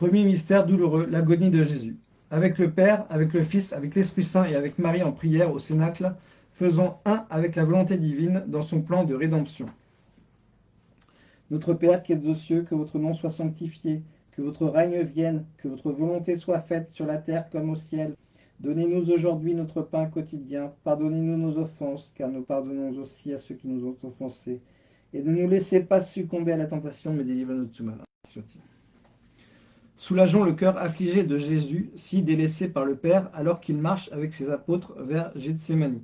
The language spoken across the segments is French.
Premier mystère douloureux, l'agonie de Jésus. Avec le Père, avec le Fils, avec l'Esprit Saint et avec Marie en prière au Cénacle, faisons un avec la volonté divine dans son plan de rédemption. Notre Père qui es aux cieux, que votre nom soit sanctifié, que votre règne vienne, que votre volonté soit faite sur la terre comme au ciel. Donnez-nous aujourd'hui notre pain quotidien, pardonnez-nous nos offenses, car nous pardonnons aussi à ceux qui nous ont offensés. Et ne nous laissez pas succomber à la tentation, mais délivrez-nous de tout mal. Soulageons le cœur affligé de Jésus, si délaissé par le Père, alors qu'il marche avec ses apôtres vers Gethsemane.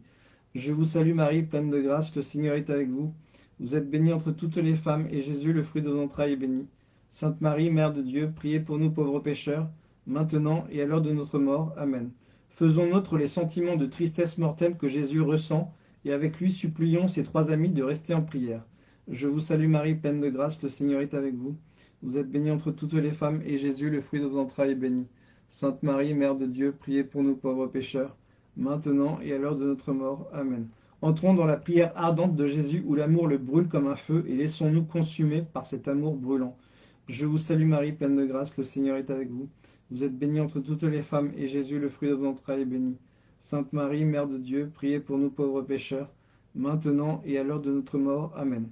Je vous salue Marie, pleine de grâce, le Seigneur est avec vous. Vous êtes bénie entre toutes les femmes, et Jésus, le fruit de vos entrailles, est béni. Sainte Marie, Mère de Dieu, priez pour nous pauvres pécheurs, maintenant et à l'heure de notre mort. Amen. Faisons nôtre les sentiments de tristesse mortelle que Jésus ressent, et avec lui supplions ses trois amis de rester en prière. Je vous salue Marie, pleine de grâce, le Seigneur est avec vous. Vous êtes bénie entre toutes les femmes, et Jésus, le fruit de vos entrailles, est béni. Sainte Marie, Mère de Dieu, priez pour nous pauvres pécheurs, maintenant et à l'heure de notre mort. Amen. Entrons dans la prière ardente de Jésus où l'amour le brûle comme un feu, et laissons-nous consumer par cet amour brûlant. Je vous salue Marie, pleine de grâce, le Seigneur est avec vous. Vous êtes bénie entre toutes les femmes, et Jésus, le fruit de vos entrailles, est béni. Sainte Marie, Mère de Dieu, priez pour nous pauvres pécheurs, maintenant et à l'heure de notre mort. Amen.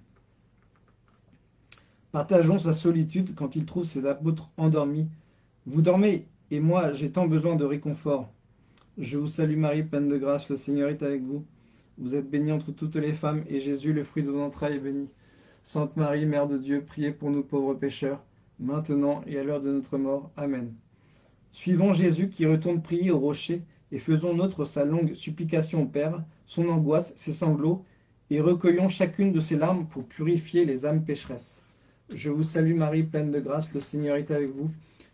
Partageons sa solitude quand il trouve ses apôtres endormis. Vous dormez, et moi j'ai tant besoin de réconfort. Je vous salue Marie, pleine de grâce, le Seigneur est avec vous. Vous êtes bénie entre toutes les femmes, et Jésus, le fruit de vos entrailles, est béni. Sainte Marie, Mère de Dieu, priez pour nous pauvres pécheurs, maintenant et à l'heure de notre mort. Amen. Suivons Jésus qui retourne prier au rocher, et faisons notre sa longue supplication au Père, son angoisse, ses sanglots, et recueillons chacune de ses larmes pour purifier les âmes pécheresses. Je vous salue Marie, pleine de grâce, le Seigneur est avec vous.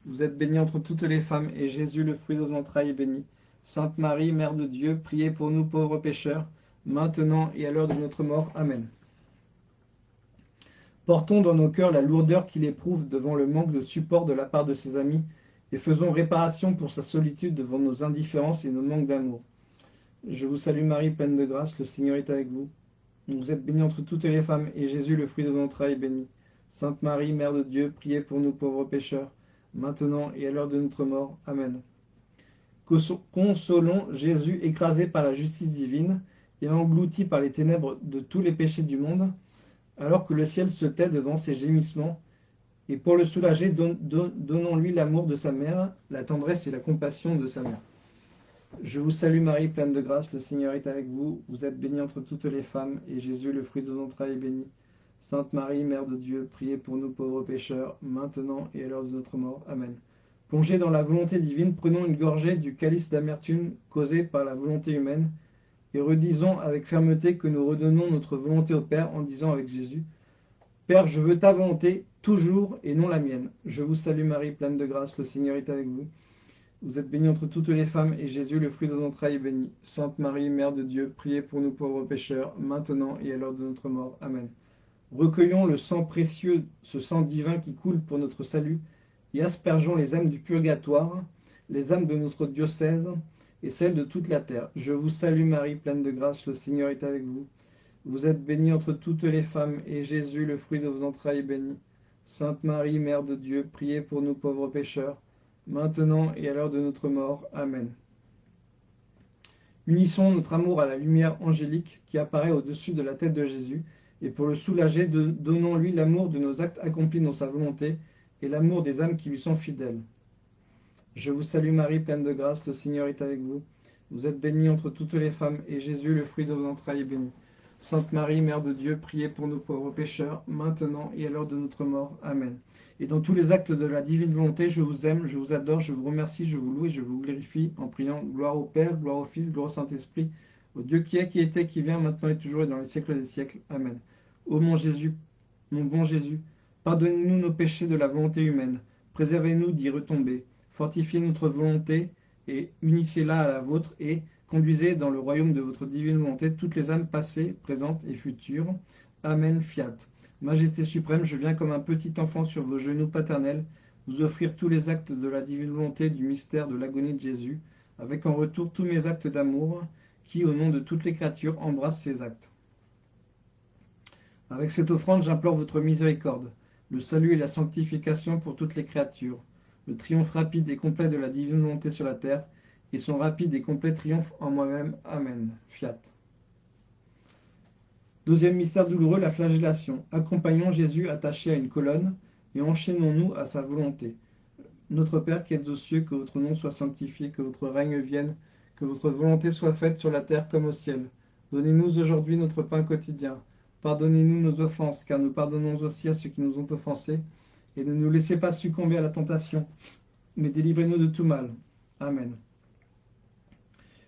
Vous êtes bénie entre toutes les femmes, et Jésus, le fruit de vos entrailles, est béni. Sainte Marie, Mère de Dieu, priez pour nous pauvres pécheurs, maintenant et à l'heure de notre mort. Amen. Portons dans nos cœurs la lourdeur qu'il éprouve devant le manque de support de la part de ses amis, et faisons réparation pour sa solitude devant nos indifférences et nos manques d'amour. Je vous salue Marie, pleine de grâce, le Seigneur est avec vous. Vous êtes bénie entre toutes les femmes, et Jésus, le fruit de vos entrailles, est béni. Sainte Marie, Mère de Dieu, priez pour nous pauvres pécheurs, maintenant et à l'heure de notre mort. Amen. Consolons Jésus écrasé par la justice divine et englouti par les ténèbres de tous les péchés du monde, alors que le ciel se tait devant ses gémissements, et pour le soulager, donnons-lui l'amour de sa mère, la tendresse et la compassion de sa mère. Je vous salue Marie, pleine de grâce, le Seigneur est avec vous. Vous êtes bénie entre toutes les femmes, et Jésus, le fruit de vos entrailles, est béni. Sainte Marie, Mère de Dieu, priez pour nous pauvres pécheurs, maintenant et à l'heure de notre mort. Amen. Plongés dans la volonté divine, prenons une gorgée du calice d'amertume causé par la volonté humaine, et redisons avec fermeté que nous redonnons notre volonté au Père en disant avec Jésus, Père, je veux ta volonté, toujours, et non la mienne. Je vous salue Marie, pleine de grâce, le Seigneur est avec vous. Vous êtes bénie entre toutes les femmes, et Jésus, le fruit de vos entrailles, est béni. Sainte Marie, Mère de Dieu, priez pour nous pauvres pécheurs, maintenant et à l'heure de notre mort. Amen. Recueillons le sang précieux, ce sang divin qui coule pour notre salut, et aspergeons les âmes du purgatoire, les âmes de notre diocèse, et celles de toute la terre. Je vous salue Marie, pleine de grâce, le Seigneur est avec vous. Vous êtes bénie entre toutes les femmes, et Jésus, le fruit de vos entrailles, est béni. Sainte Marie, Mère de Dieu, priez pour nous pauvres pécheurs, maintenant et à l'heure de notre mort. Amen. Unissons notre amour à la lumière angélique qui apparaît au-dessus de la tête de Jésus, et pour le soulager, donnons-lui l'amour de nos actes accomplis dans sa volonté et l'amour des âmes qui lui sont fidèles. Je vous salue Marie, pleine de grâce, le Seigneur est avec vous. Vous êtes bénie entre toutes les femmes, et Jésus, le fruit de vos entrailles, est béni. Sainte Marie, Mère de Dieu, priez pour nos pauvres pécheurs, maintenant et à l'heure de notre mort. Amen. Et dans tous les actes de la divine volonté, je vous aime, je vous adore, je vous remercie, je vous loue et je vous glorifie, en priant gloire au Père, gloire au Fils, gloire au Saint-Esprit, au Dieu qui est, qui était, qui vient, maintenant et toujours et dans les siècles des siècles. Amen. Ô mon Jésus, mon bon Jésus, pardonnez-nous nos péchés de la volonté humaine, préservez-nous d'y retomber, fortifiez notre volonté et unissez-la à la vôtre et conduisez dans le royaume de votre divine volonté toutes les âmes passées, présentes et futures. Amen, fiat. Majesté suprême, je viens comme un petit enfant sur vos genoux paternels, vous offrir tous les actes de la divine volonté du mystère de l'agonie de Jésus, avec en retour tous mes actes d'amour, qui, au nom de toutes les créatures, embrassent ces actes. Avec cette offrande, j'implore votre miséricorde, le salut et la sanctification pour toutes les créatures. le triomphe rapide et complet de la divine volonté sur la terre, et son rapide et complet triomphe en moi-même. Amen. Fiat. Deuxième mystère douloureux, la flagellation. Accompagnons Jésus attaché à une colonne et enchaînons-nous à sa volonté. Notre Père qui êtes aux cieux, que votre nom soit sanctifié, que votre règne vienne, que votre volonté soit faite sur la terre comme au ciel. Donnez-nous aujourd'hui notre pain quotidien. Pardonnez-nous nos offenses, car nous pardonnons aussi à ceux qui nous ont offensés. Et ne nous laissez pas succomber à la tentation, mais délivrez-nous de tout mal. Amen.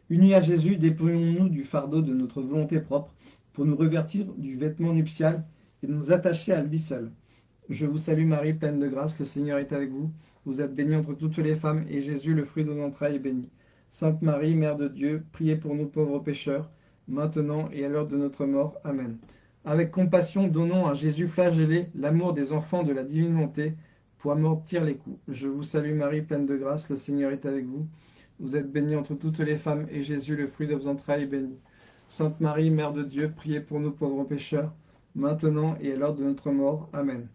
Unis à Jésus, dépouillons-nous du fardeau de notre volonté propre pour nous revêtir du vêtement nuptial et nous attacher à lui seul. Je vous salue Marie, pleine de grâce, le Seigneur est avec vous. Vous êtes bénie entre toutes les femmes, et Jésus, le fruit de vos entrailles, est béni. Sainte Marie, Mère de Dieu, priez pour nous pauvres pécheurs, maintenant et à l'heure de notre mort. Amen. Avec compassion, donnons à Jésus flagellé l'amour des enfants de la divine volonté pour amortir les coups. Je vous salue Marie, pleine de grâce, le Seigneur est avec vous. Vous êtes bénie entre toutes les femmes, et Jésus, le fruit de vos entrailles, est béni. Sainte Marie, Mère de Dieu, priez pour nous pauvres pécheurs, maintenant et à l'heure de notre mort. Amen.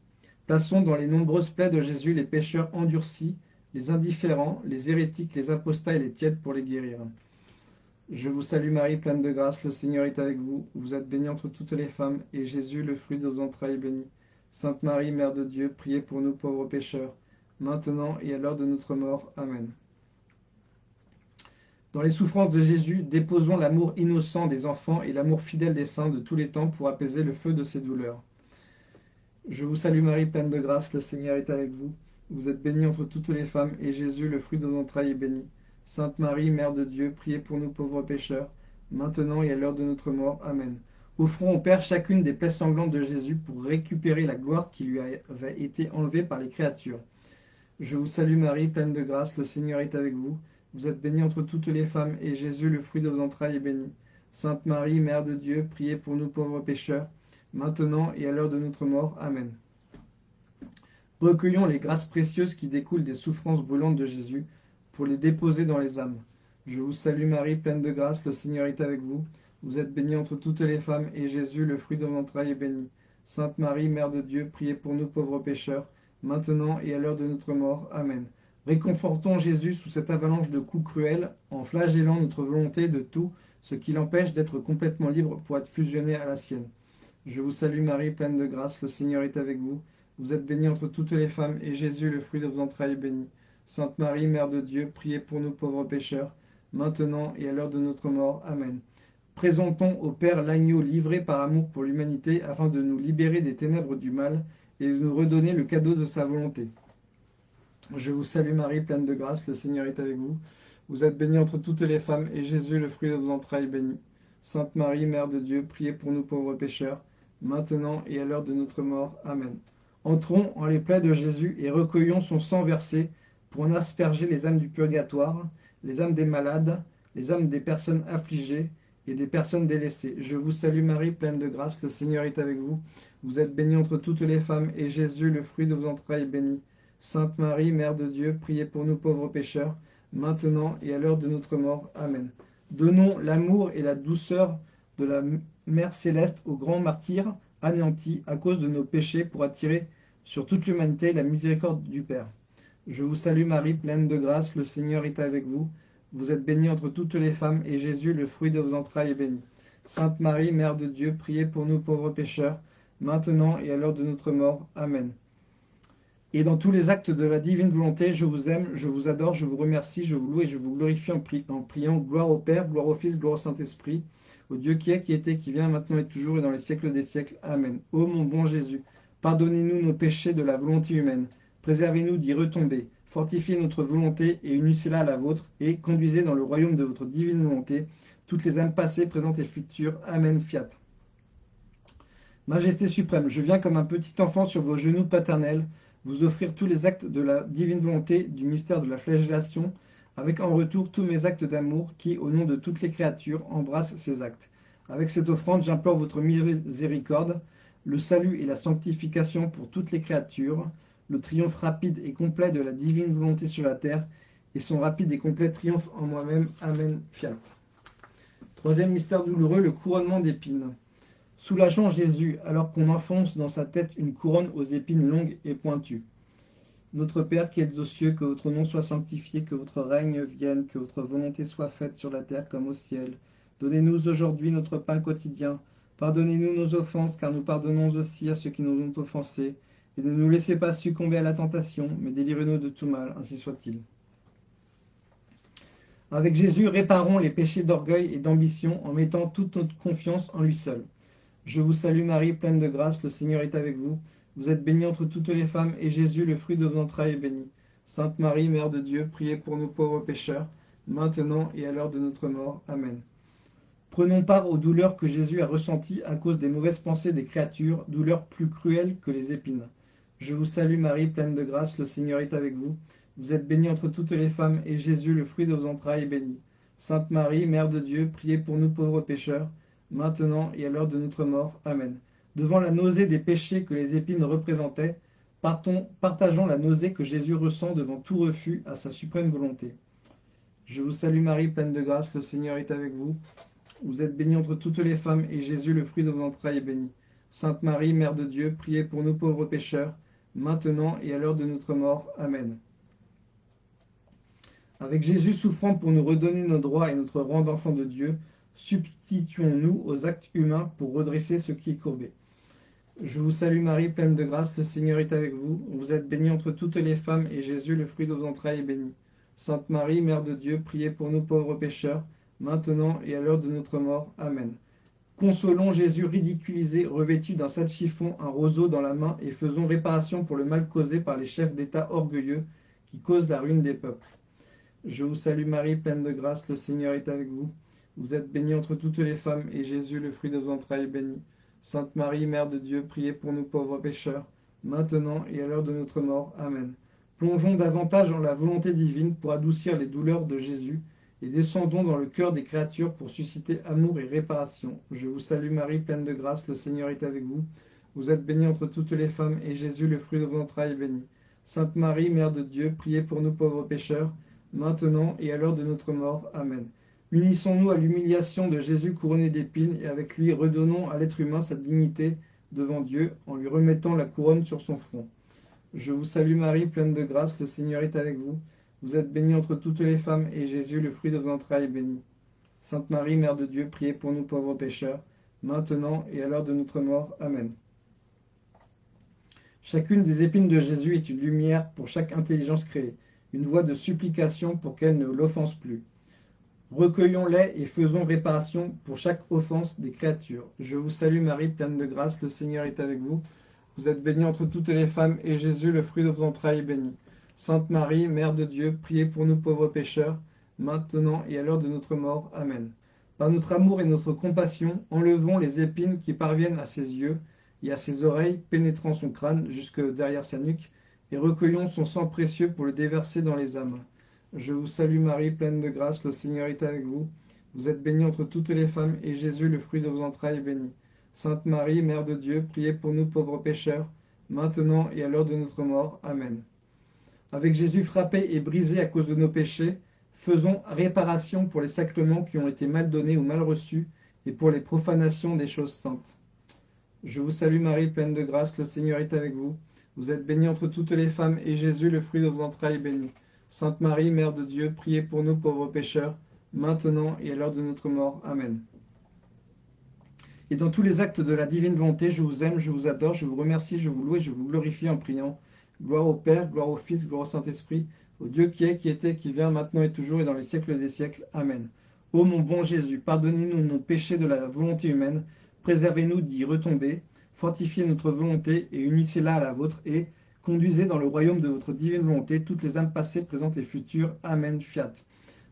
Plaçons dans les nombreuses plaies de Jésus les pécheurs endurcis, les indifférents, les hérétiques, les apostats et les tièdes pour les guérir. Je vous salue Marie, pleine de grâce, le Seigneur est avec vous. Vous êtes bénie entre toutes les femmes, et Jésus, le fruit de vos entrailles, est béni. Sainte Marie, Mère de Dieu, priez pour nous pauvres pécheurs, maintenant et à l'heure de notre mort. Amen. Dans les souffrances de Jésus, déposons l'amour innocent des enfants et l'amour fidèle des saints de tous les temps pour apaiser le feu de ces douleurs. Je vous salue Marie, pleine de grâce, le Seigneur est avec vous. Vous êtes bénie entre toutes les femmes, et Jésus, le fruit de vos entrailles, est béni. Sainte Marie, Mère de Dieu, priez pour nous pauvres pécheurs, maintenant et à l'heure de notre mort. Amen. Offrons au Père chacune des plaies sanglantes de Jésus pour récupérer la gloire qui lui avait été enlevée par les créatures. Je vous salue Marie, pleine de grâce, le Seigneur est avec vous. Vous êtes bénie entre toutes les femmes, et Jésus, le fruit de vos entrailles, est béni. Sainte Marie, Mère de Dieu, priez pour nous pauvres pécheurs, maintenant et à l'heure de notre mort. Amen. Recueillons les grâces précieuses qui découlent des souffrances brûlantes de Jésus, pour les déposer dans les âmes. Je vous salue Marie, pleine de grâce, le Seigneur est avec vous. Vous êtes bénie entre toutes les femmes, et Jésus, le fruit de vos entrailles, est béni. Sainte Marie, Mère de Dieu, priez pour nous pauvres pécheurs, maintenant et à l'heure de notre mort. Amen. Réconfortons Jésus sous cette avalanche de coups cruels, en flagellant notre volonté de tout ce qui l'empêche d'être complètement libre pour être fusionné à la sienne. Je vous salue Marie, pleine de grâce, le Seigneur est avec vous. Vous êtes bénie entre toutes les femmes, et Jésus, le fruit de vos entrailles, est béni. Sainte Marie, Mère de Dieu, priez pour nous pauvres pécheurs, maintenant et à l'heure de notre mort. Amen. Présentons au Père l'agneau livré par amour pour l'humanité, afin de nous libérer des ténèbres du mal et de nous redonner le cadeau de sa volonté. Je vous salue Marie, pleine de grâce, le Seigneur est avec vous. Vous êtes bénie entre toutes les femmes, et Jésus, le fruit de vos entrailles, est béni. Sainte Marie, Mère de Dieu, priez pour nous pauvres pécheurs, maintenant et à l'heure de notre mort. Amen. Entrons en les plaies de Jésus et recueillons son sang versé pour en asperger les âmes du purgatoire, les âmes des malades, les âmes des personnes affligées et des personnes délaissées. Je vous salue Marie, pleine de grâce, le Seigneur est avec vous. Vous êtes bénie entre toutes les femmes, et Jésus, le fruit de vos entrailles, est béni. Sainte Marie, Mère de Dieu, priez pour nous pauvres pécheurs, maintenant et à l'heure de notre mort. Amen. Donnons l'amour et la douceur de la Mère céleste aux grands martyrs anéantis à cause de nos péchés pour attirer sur toute l'humanité la miséricorde du Père. Je vous salue Marie, pleine de grâce, le Seigneur est avec vous. Vous êtes bénie entre toutes les femmes, et Jésus, le fruit de vos entrailles, est béni. Sainte Marie, Mère de Dieu, priez pour nous pauvres pécheurs, maintenant et à l'heure de notre mort. Amen. Et dans tous les actes de la divine volonté, je vous aime, je vous adore, je vous remercie, je vous loue et je vous glorifie en, en priant gloire au Père, gloire au Fils, gloire au Saint-Esprit, au Dieu qui est, qui était, qui vient, maintenant et toujours et dans les siècles des siècles. Amen. Ô mon bon Jésus, pardonnez-nous nos péchés de la volonté humaine, préservez-nous d'y retomber, fortifiez notre volonté et unissez-la à la vôtre, et conduisez dans le royaume de votre divine volonté toutes les âmes passées, présentes et futures. Amen. Fiat. Majesté suprême, je viens comme un petit enfant sur vos genoux paternels, vous offrir tous les actes de la divine volonté du mystère de la flagellation, avec en retour tous mes actes d'amour qui, au nom de toutes les créatures, embrassent ces actes. Avec cette offrande, j'implore votre miséricorde, le salut et la sanctification pour toutes les créatures, le triomphe rapide et complet de la divine volonté sur la terre, et son rapide et complet triomphe en moi-même. Amen. Fiat. Troisième mystère douloureux, le couronnement d'épines. Soulageons Jésus alors qu'on enfonce dans sa tête une couronne aux épines longues et pointues. Notre Père qui êtes aux cieux, que votre nom soit sanctifié, que votre règne vienne, que votre volonté soit faite sur la terre comme au ciel. Donnez-nous aujourd'hui notre pain quotidien. Pardonnez-nous nos offenses, car nous pardonnons aussi à ceux qui nous ont offensés. Et ne nous laissez pas succomber à la tentation, mais délivrez-nous de tout mal, ainsi soit-il. Avec Jésus, réparons les péchés d'orgueil et d'ambition en mettant toute notre confiance en lui seul. Je vous salue Marie, pleine de grâce, le Seigneur est avec vous. Vous êtes bénie entre toutes les femmes, et Jésus, le fruit de vos entrailles, est béni. Sainte Marie, Mère de Dieu, priez pour nous pauvres pécheurs, maintenant et à l'heure de notre mort. Amen. Prenons part aux douleurs que Jésus a ressenties à cause des mauvaises pensées des créatures, douleurs plus cruelles que les épines. Je vous salue Marie, pleine de grâce, le Seigneur est avec vous. Vous êtes bénie entre toutes les femmes, et Jésus, le fruit de vos entrailles, est béni. Sainte Marie, Mère de Dieu, priez pour nous pauvres pécheurs, maintenant et à l'heure de notre mort. Amen. Devant la nausée des péchés que les épines représentaient, partons, partageons la nausée que Jésus ressent devant tout refus à sa suprême volonté. Je vous salue Marie, pleine de grâce, le Seigneur est avec vous. Vous êtes bénie entre toutes les femmes, et Jésus, le fruit de vos entrailles, est béni. Sainte Marie, Mère de Dieu, priez pour nous pauvres pécheurs, maintenant et à l'heure de notre mort. Amen. Avec Jésus souffrant pour nous redonner nos droits et notre rang d'enfant de Dieu, substituons-nous aux actes humains pour redresser ce qui est courbé. Je vous salue Marie, pleine de grâce, le Seigneur est avec vous. Vous êtes bénie entre toutes les femmes, et Jésus, le fruit de vos entrailles, est béni. Sainte Marie, Mère de Dieu, priez pour nous pauvres pécheurs, maintenant et à l'heure de notre mort. Amen. Consolons Jésus ridiculisé, revêtu d'un sac chiffon, un roseau dans la main, et faisons réparation pour le mal causé par les chefs d'État orgueilleux qui causent la ruine des peuples. Je vous salue Marie, pleine de grâce, le Seigneur est avec vous. Vous êtes bénie entre toutes les femmes, et Jésus, le fruit de vos entrailles, est béni. Sainte Marie, Mère de Dieu, priez pour nous pauvres pécheurs, maintenant et à l'heure de notre mort. Amen. Plongeons davantage dans la volonté divine pour adoucir les douleurs de Jésus, et descendons dans le cœur des créatures pour susciter amour et réparation. Je vous salue Marie, pleine de grâce, le Seigneur est avec vous. Vous êtes bénie entre toutes les femmes, et Jésus, le fruit de vos entrailles, est béni. Sainte Marie, Mère de Dieu, priez pour nous pauvres pécheurs, maintenant et à l'heure de notre mort. Amen. Unissons-nous à l'humiliation de Jésus couronné d'épines et avec lui redonnons à l'être humain sa dignité devant Dieu en lui remettant la couronne sur son front. Je vous salue Marie, pleine de grâce, le Seigneur est avec vous. Vous êtes bénie entre toutes les femmes et Jésus, le fruit de vos entrailles, est béni. Sainte Marie, Mère de Dieu, priez pour nous pauvres pécheurs, maintenant et à l'heure de notre mort. Amen. Chacune des épines de Jésus est une lumière pour chaque intelligence créée, une voie de supplication pour qu'elle ne l'offense plus. Recueillons-les et faisons réparation pour chaque offense des créatures. Je vous salue Marie, pleine de grâce, le Seigneur est avec vous. Vous êtes bénie entre toutes les femmes, et Jésus, le fruit de vos entrailles, est béni. Sainte Marie, Mère de Dieu, priez pour nous pauvres pécheurs, maintenant et à l'heure de notre mort. Amen. Par notre amour et notre compassion, enlevons les épines qui parviennent à ses yeux et à ses oreilles, pénétrant son crâne jusque derrière sa nuque, et recueillons son sang précieux pour le déverser dans les âmes. Je vous salue Marie, pleine de grâce, le Seigneur est avec vous. Vous êtes bénie entre toutes les femmes, et Jésus, le fruit de vos entrailles, est béni. Sainte Marie, Mère de Dieu, priez pour nous pauvres pécheurs, maintenant et à l'heure de notre mort. Amen. Avec Jésus frappé et brisé à cause de nos péchés, faisons réparation pour les sacrements qui ont été mal donnés ou mal reçus, et pour les profanations des choses saintes. Je vous salue Marie, pleine de grâce, le Seigneur est avec vous. Vous êtes bénie entre toutes les femmes, et Jésus, le fruit de vos entrailles, est béni. Sainte Marie, Mère de Dieu, priez pour nous pauvres pécheurs, maintenant et à l'heure de notre mort. Amen. Et dans tous les actes de la divine volonté, je vous aime, je vous adore, je vous remercie, je vous loue et je vous glorifie en priant. Gloire au Père, gloire au Fils, gloire au Saint-Esprit, au Dieu qui est, qui était, qui vient, maintenant et toujours et dans les siècles des siècles. Amen. Ô mon bon Jésus, pardonnez-nous nos péchés de la volonté humaine, préservez-nous d'y retomber, fortifiez notre volonté et unissez-la à la vôtre et, Conduisez dans le royaume de votre divine volonté toutes les âmes passées, présentes et futures. Amen. Fiat.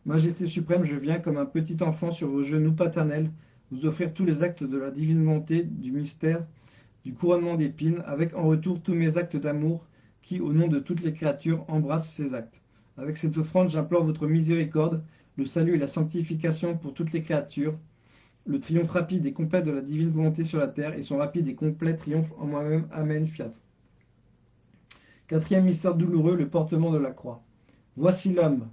Majesté suprême, je viens comme un petit enfant sur vos genoux paternels vous offrir tous les actes de la divine volonté, du mystère, du couronnement d'épines, avec en retour tous mes actes d'amour qui, au nom de toutes les créatures, embrassent ces actes. Avec cette offrande, j'implore votre miséricorde, le salut et la sanctification pour toutes les créatures, le triomphe rapide et complet de la divine volonté sur la terre et son rapide et complet triomphe en moi-même. Amen. Fiat. Quatrième mystère douloureux, le portement de la croix. Voici l'homme.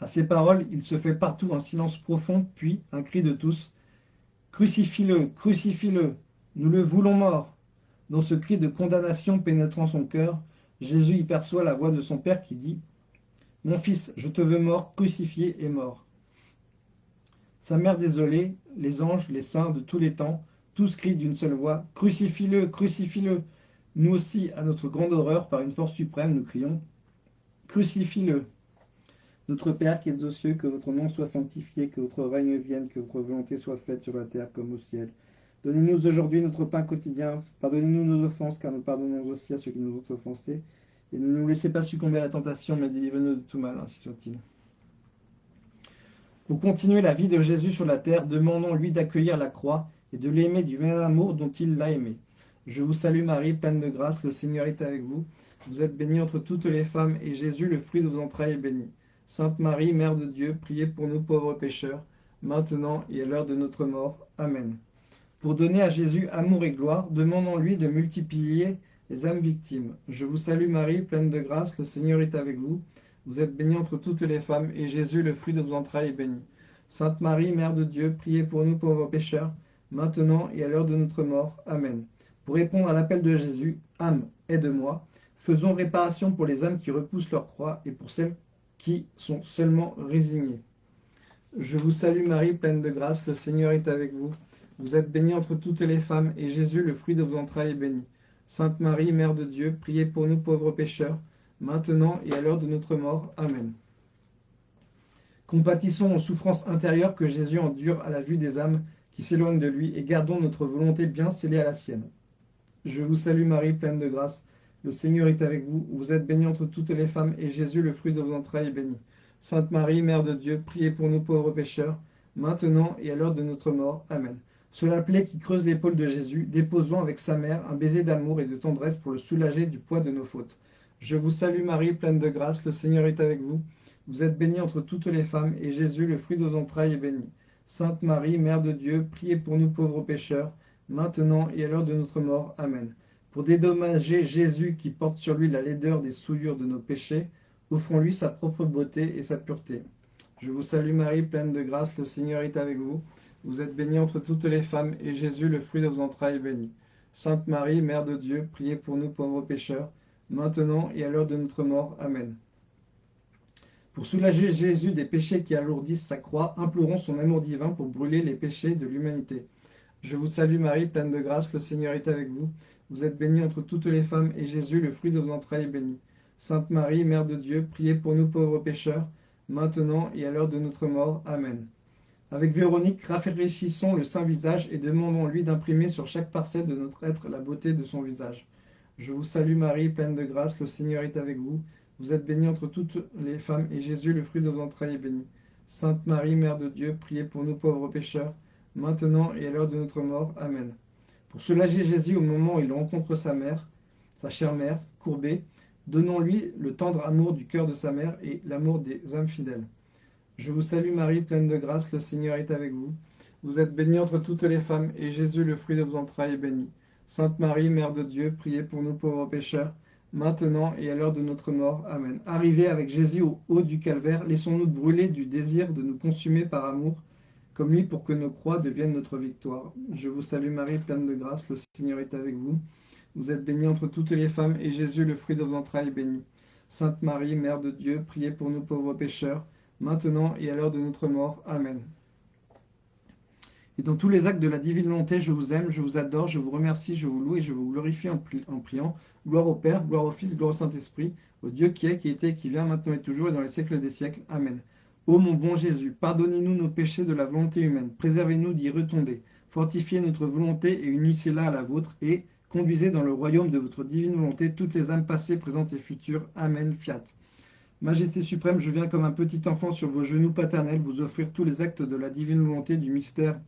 À ces paroles, il se fait partout un silence profond, puis un cri de tous. Crucifie-le, crucifie-le, nous le voulons mort. Dans ce cri de condamnation pénétrant son cœur, Jésus y perçoit la voix de son Père qui dit « Mon fils, je te veux mort, crucifié et mort. » Sa mère désolée, les anges, les saints de tous les temps, tous crient d'une seule voix « Crucifie-le, crucifie-le » Nous aussi, à notre grande horreur, par une force suprême, nous crions « Crucifie-le » Notre Père qui es aux cieux, que votre nom soit sanctifié, que votre règne vienne, que votre volonté soit faite sur la terre comme au ciel. Donnez-nous aujourd'hui notre pain quotidien. Pardonnez-nous nos offenses, car nous pardonnons aussi à ceux qui nous ont offensés. Et ne nous laissez pas succomber à la tentation, mais délivrez-nous de tout mal, ainsi soit-il. Pour continuer la vie de Jésus sur la terre, demandons-lui d'accueillir la croix et de l'aimer du même amour dont il l'a aimé. Je vous salue Marie, pleine de grâce, le Seigneur est avec vous. Vous êtes bénie entre toutes les femmes, et Jésus, le fruit de vos entrailles, est béni. Sainte Marie, Mère de Dieu, priez pour nous pauvres pécheurs, maintenant et à l'heure de notre mort. Amen. Pour donner à Jésus amour et gloire, demandons-lui de multiplier les âmes victimes. Je vous salue Marie, pleine de grâce, le Seigneur est avec vous. Vous êtes bénie entre toutes les femmes, et Jésus, le fruit de vos entrailles, est béni. Sainte Marie, Mère de Dieu, priez pour nous pauvres pécheurs, maintenant et à l'heure de notre mort. Amen. Pour répondre à l'appel de Jésus, âme, aide-moi, faisons réparation pour les âmes qui repoussent leur croix et pour celles qui sont seulement résignées. Je vous salue Marie, pleine de grâce, le Seigneur est avec vous. Vous êtes bénie entre toutes les femmes, et Jésus, le fruit de vos entrailles, est béni. Sainte Marie, Mère de Dieu, priez pour nous pauvres pécheurs, maintenant et à l'heure de notre mort. Amen. Compatissons aux souffrances intérieures que Jésus endure à la vue des âmes qui s'éloignent de lui, et gardons notre volonté bien scellée à la sienne. Je vous salue Marie, pleine de grâce. Le Seigneur est avec vous. Vous êtes bénie entre toutes les femmes, et Jésus, le fruit de vos entrailles, est béni. Sainte Marie, Mère de Dieu, priez pour nous pauvres pécheurs, maintenant et à l'heure de notre mort. Amen. Sur la plaie qui creuse l'épaule de Jésus, déposons avec sa mère un baiser d'amour et de tendresse pour le soulager du poids de nos fautes. Je vous salue Marie, pleine de grâce, le Seigneur est avec vous. Vous êtes bénie entre toutes les femmes, et Jésus, le fruit de vos entrailles, est béni. Sainte Marie, Mère de Dieu, priez pour nous pauvres pécheurs, maintenant et à l'heure de notre mort. Amen. Pour dédommager Jésus qui porte sur lui la laideur des souillures de nos péchés, offrons-lui sa propre beauté et sa pureté. Je vous salue Marie, pleine de grâce, le Seigneur est avec vous. Vous êtes bénie entre toutes les femmes, et Jésus, le fruit de vos entrailles, est béni. Sainte Marie, Mère de Dieu, priez pour nous pauvres pécheurs, maintenant et à l'heure de notre mort. Amen. Pour soulager Jésus des péchés qui alourdissent sa croix, implorons son amour divin pour brûler les péchés de l'humanité. Je vous salue Marie, pleine de grâce, le Seigneur est avec vous. Vous êtes bénie entre toutes les femmes, et Jésus, le fruit de vos entrailles, est béni. Sainte Marie, Mère de Dieu, priez pour nous pauvres pécheurs, maintenant et à l'heure de notre mort. Amen. Avec Véronique, rafraîchissons le saint visage et demandons-lui d'imprimer sur chaque parcelle de notre être la beauté de son visage. Je vous salue Marie, pleine de grâce, le Seigneur est avec vous. Vous êtes bénie entre toutes les femmes, et Jésus, le fruit de vos entrailles, est béni. Sainte Marie, Mère de Dieu, priez pour nous pauvres pécheurs, maintenant et à l'heure de notre mort. Amen. Pour soulager Jésus au moment où il rencontre sa mère, sa chère mère, courbée, donnons-lui le tendre amour du cœur de sa mère et l'amour des âmes fidèles. Je vous salue Marie, pleine de grâce, le Seigneur est avec vous. Vous êtes bénie entre toutes les femmes, et Jésus, le fruit de vos entrailles, est béni. Sainte Marie, Mère de Dieu, priez pour nous pauvres pécheurs, maintenant et à l'heure de notre mort. Amen. Arrivés avec Jésus au haut du calvaire, laissons-nous brûler du désir de nous consumer par amour, comme lui, pour que nos croix deviennent notre victoire. Je vous salue Marie, pleine de grâce, le Seigneur est avec vous. Vous êtes bénie entre toutes les femmes, et Jésus, le fruit de vos entrailles, est béni. Sainte Marie, Mère de Dieu, priez pour nous pauvres pécheurs, maintenant et à l'heure de notre mort. Amen. Et dans tous les actes de la divine volonté, je vous aime, je vous adore, je vous remercie, je vous loue et je vous glorifie en, priant. Gloire au Père, gloire au Fils, gloire au Saint-Esprit, au Dieu qui est, qui était, qui vient, maintenant et toujours, et dans les siècles des siècles. Amen. Ô mon bon Jésus, pardonnez-nous nos péchés de la volonté humaine, préservez-nous d'y retomber, fortifiez notre volonté et unissez-la à la vôtre, et conduisez dans le royaume de votre divine volonté toutes les âmes passées, présentes et futures. Amen. Fiat. Majesté suprême, je viens comme un petit enfant sur vos genoux paternels vous offrir tous les actes de la divine volonté du mystère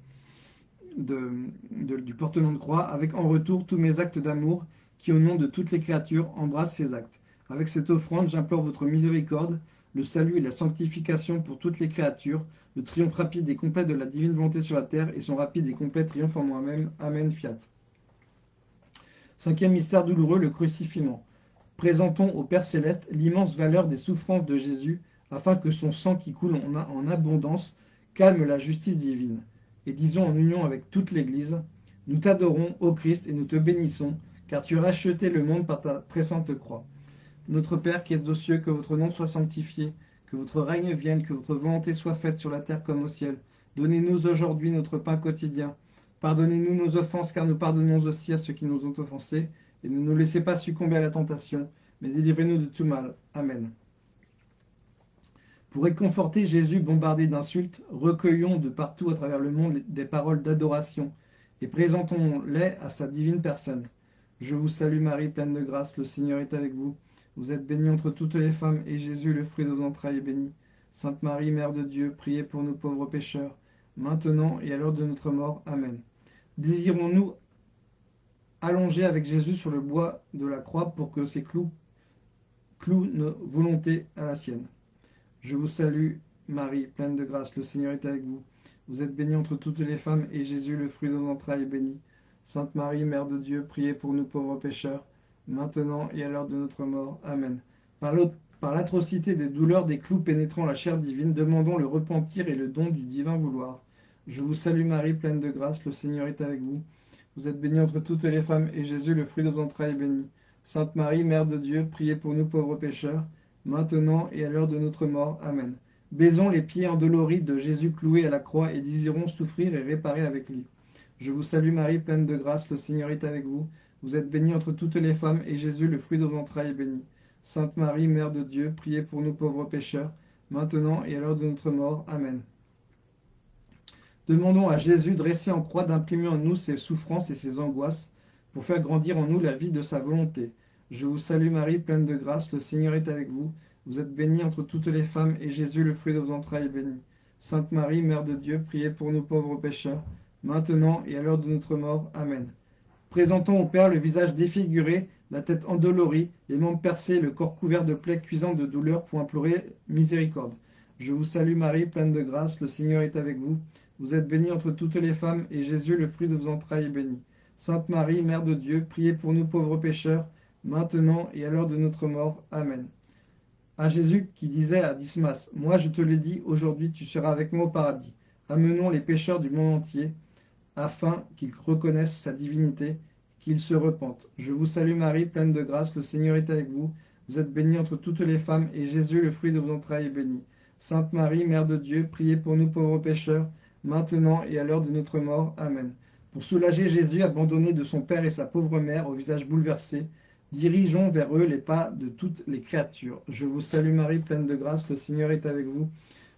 du portement de croix, avec en retour tous mes actes d'amour qui, au nom de toutes les créatures, embrassent ces actes. Avec cette offrande, j'implore votre miséricorde, le salut et la sanctification pour toutes les créatures, le triomphe rapide et complet de la divine volonté sur la terre et son rapide et complet triomphe en moi-même. Amen. Fiat. Cinquième mystère douloureux, le crucifiement. Présentons au Père Céleste l'immense valeur des souffrances de Jésus, afin que son sang qui coule en abondance calme la justice divine. Et disons en union avec toute l'Église, nous t'adorons, ô Christ, et nous te bénissons, car tu as racheté le monde par ta très sainte croix. Notre Père qui êtes aux cieux, que votre nom soit sanctifié, que votre règne vienne, que votre volonté soit faite sur la terre comme au ciel. Donnez-nous aujourd'hui notre pain quotidien. Pardonnez-nous nos offenses, car nous pardonnons aussi à ceux qui nous ont offensés. Et ne nous laissez pas succomber à la tentation, mais délivrez-nous de tout mal. Amen. Pour réconforter Jésus bombardé d'insultes, recueillons de partout à travers le monde des paroles d'adoration et présentons-les à sa divine personne. Je vous salue Marie, pleine de grâce, le Seigneur est avec vous. Vous êtes bénie entre toutes les femmes, et Jésus, le fruit de vos entrailles, est béni. Sainte Marie, Mère de Dieu, priez pour nous pauvres pécheurs, maintenant et à l'heure de notre mort. Amen. Désirons-nous allonger avec Jésus sur le bois de la croix pour que ses clous clouent nos volontés à la sienne. Je vous salue, Marie, pleine de grâce, le Seigneur est avec vous. Vous êtes bénie entre toutes les femmes, et Jésus, le fruit de vos entrailles, est béni. Sainte Marie, Mère de Dieu, priez pour nous pauvres pécheurs, maintenant et à l'heure de notre mort. Amen. Par l'atrocité des douleurs des clous pénétrant la chair divine, demandons le repentir et le don du divin vouloir. Je vous salue Marie, pleine de grâce, le Seigneur est avec vous. Vous êtes bénie entre toutes les femmes, et Jésus, le fruit de vos entrailles, est béni. Sainte Marie, Mère de Dieu, priez pour nous pauvres pécheurs, maintenant et à l'heure de notre mort. Amen. Baisons les pieds endoloris de Jésus cloué à la croix et désirons souffrir et réparer avec lui. Je vous salue Marie, pleine de grâce, le Seigneur est avec vous. Vous êtes bénie entre toutes les femmes, et Jésus, le fruit de vos entrailles, est béni. Sainte Marie, Mère de Dieu, priez pour nous pauvres pécheurs, maintenant et à l'heure de notre mort. Amen. Demandons à Jésus, dressé en croix, d'imprimer en nous ses souffrances et ses angoisses, pour faire grandir en nous la vie de sa volonté. Je vous salue Marie, pleine de grâce, le Seigneur est avec vous. Vous êtes bénie entre toutes les femmes, et Jésus, le fruit de vos entrailles, est béni. Sainte Marie, Mère de Dieu, priez pour nous pauvres pécheurs, maintenant et à l'heure de notre mort. Amen. Présentons au Père le visage défiguré, la tête endolorie, les membres percés, le corps couvert de plaies cuisantes de douleur pour implorer miséricorde. Je vous salue Marie, pleine de grâce, le Seigneur est avec vous. Vous êtes bénie entre toutes les femmes, et Jésus, le fruit de vos entrailles, est béni. Sainte Marie, Mère de Dieu, priez pour nous pauvres pécheurs, maintenant et à l'heure de notre mort. Amen. À Jésus qui disait à Dismas, Moi je te l'ai dit, aujourd'hui tu seras avec moi au paradis. Amenons les pécheurs du monde entier, afin qu'ils reconnaissent sa divinité, qu'ils se repentent. Je vous salue Marie, pleine de grâce, le Seigneur est avec vous. Vous êtes bénie entre toutes les femmes, et Jésus, le fruit de vos entrailles, est béni. Sainte Marie, Mère de Dieu, priez pour nous pauvres pécheurs, maintenant et à l'heure de notre mort. Amen. Pour soulager Jésus, abandonné de son Père et sa pauvre mère, au visage bouleversé, dirigeons vers eux les pas de toutes les créatures. Je vous salue Marie, pleine de grâce, le Seigneur est avec vous.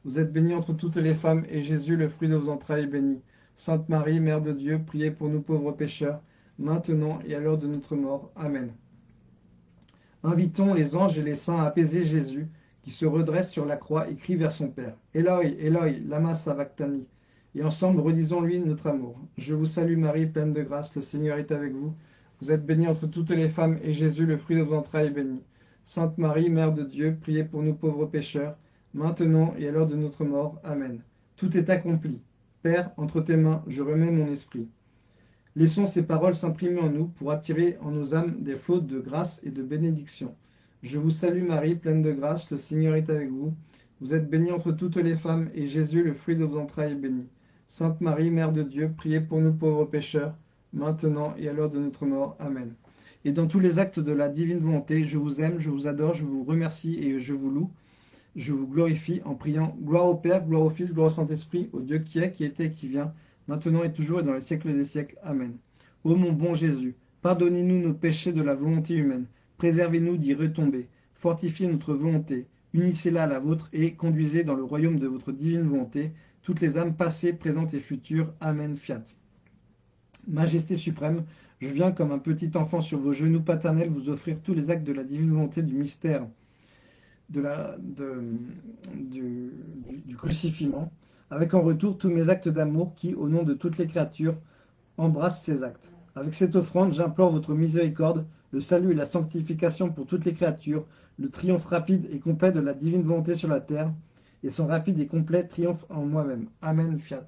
Vous êtes bénie entre toutes les femmes, et Jésus, le fruit de vos entrailles, est béni. Sainte Marie, Mère de Dieu, priez pour nous pauvres pécheurs, maintenant et à l'heure de notre mort. Amen. Invitons les anges et les saints à apaiser Jésus, qui se redresse sur la croix et crie vers son Père. Eloi, Eloi, lama sabachthani. Et ensemble, redisons-lui notre amour. Je vous salue Marie, pleine de grâce, le Seigneur est avec vous. Vous êtes bénie entre toutes les femmes, et Jésus, le fruit de vos entrailles, est béni. Sainte Marie, Mère de Dieu, priez pour nous pauvres pécheurs, maintenant et à l'heure de notre mort. Amen. Tout est accompli. Père, entre tes mains, je remets mon esprit. Laissons ces paroles s'imprimer en nous pour attirer en nos âmes des fautes de grâce et de bénédiction. Je vous salue Marie, pleine de grâce, le Seigneur est avec vous. Vous êtes bénie entre toutes les femmes, et Jésus, le fruit de vos entrailles, est béni. Sainte Marie, Mère de Dieu, priez pour nous pauvres pécheurs, maintenant et à l'heure de notre mort. Amen. Et dans tous les actes de la divine volonté, je vous aime, je vous adore, je vous remercie et je vous loue je vous glorifie en priant gloire au Père, gloire au Fils, gloire au Saint-Esprit, au Dieu qui est, qui était qui vient, maintenant et toujours et dans les siècles des siècles. Amen. Ô mon bon Jésus, pardonnez-nous nos péchés de la volonté humaine, préservez-nous d'y retomber, fortifiez notre volonté, unissez-la à la vôtre et conduisez dans le royaume de votre divine volonté toutes les âmes passées, présentes et futures. Amen. Fiat. Majesté suprême, je viens comme un petit enfant sur vos genoux paternels vous offrir tous les actes de la divine volonté du mystère du, du, avec en retour tous mes actes d'amour qui, au nom de toutes les créatures, embrassent ces actes. Avec cette offrande, j'implore votre miséricorde, le salut et la sanctification pour toutes les créatures, le triomphe rapide et complet de la divine volonté sur la terre, et son rapide et complet triomphe en moi-même. Amen, fiat.